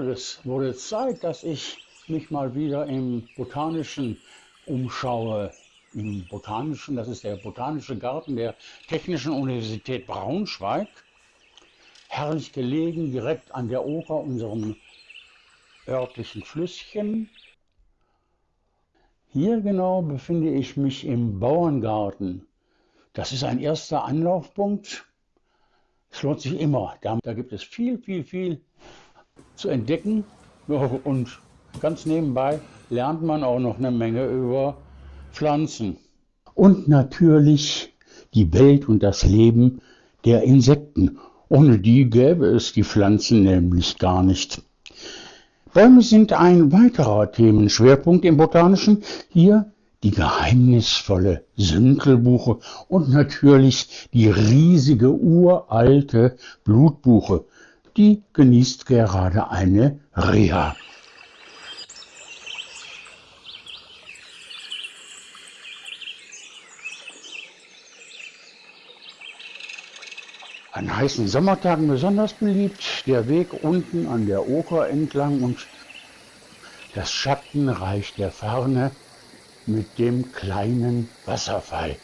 Das wurde Zeit, dass ich mich mal wieder im Botanischen umschaue. Im Botanischen, das ist der Botanische Garten der Technischen Universität Braunschweig. Herrlich gelegen, direkt an der Oker, unserem örtlichen Flüsschen. Hier genau befinde ich mich im Bauerngarten. Das ist ein erster Anlaufpunkt. Es lohnt sich immer. Da, da gibt es viel, viel, viel zu entdecken. Und ganz nebenbei lernt man auch noch eine Menge über Pflanzen. Und natürlich die Welt und das Leben der Insekten. Ohne die gäbe es die Pflanzen nämlich gar nicht. Bäume sind ein weiterer Themenschwerpunkt im Botanischen. Hier die geheimnisvolle Sünkelbuche und natürlich die riesige uralte Blutbuche. Die genießt gerade eine Reha. An heißen Sommertagen besonders beliebt, der Weg unten an der Oker entlang und das Schattenreich der Ferne mit dem kleinen Wasserfall.